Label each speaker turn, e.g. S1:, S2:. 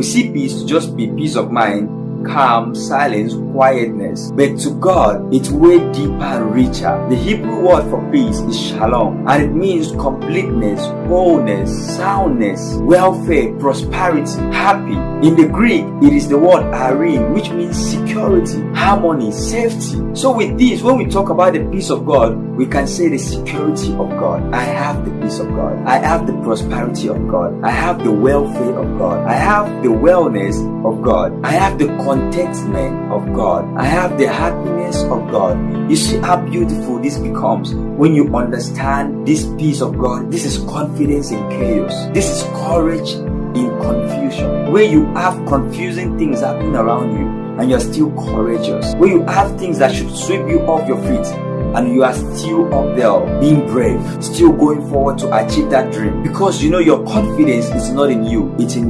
S1: We see peace just be peace of mind calm, silence, quietness. But to God, it's way deeper and richer. The Hebrew word for peace is shalom, and it means completeness, wholeness, soundness, welfare, prosperity, happy. In the Greek, it is the word eirene, which means security, harmony, safety. So with this, when we talk about the peace of God, we can say the security of God. I have the peace of God. I have the prosperity of God. I have the welfare of God. I have the wellness of God. I have the contentment of God. I have the happiness of God. You see how beautiful this becomes when you understand this peace of God. This is confidence in chaos. This is courage in confusion. Where you have confusing things happening around you and you're still courageous. Where you have things that should sweep you off your feet and you are still up there being brave, still going forward to achieve that dream because you know your confidence is not in you, it's in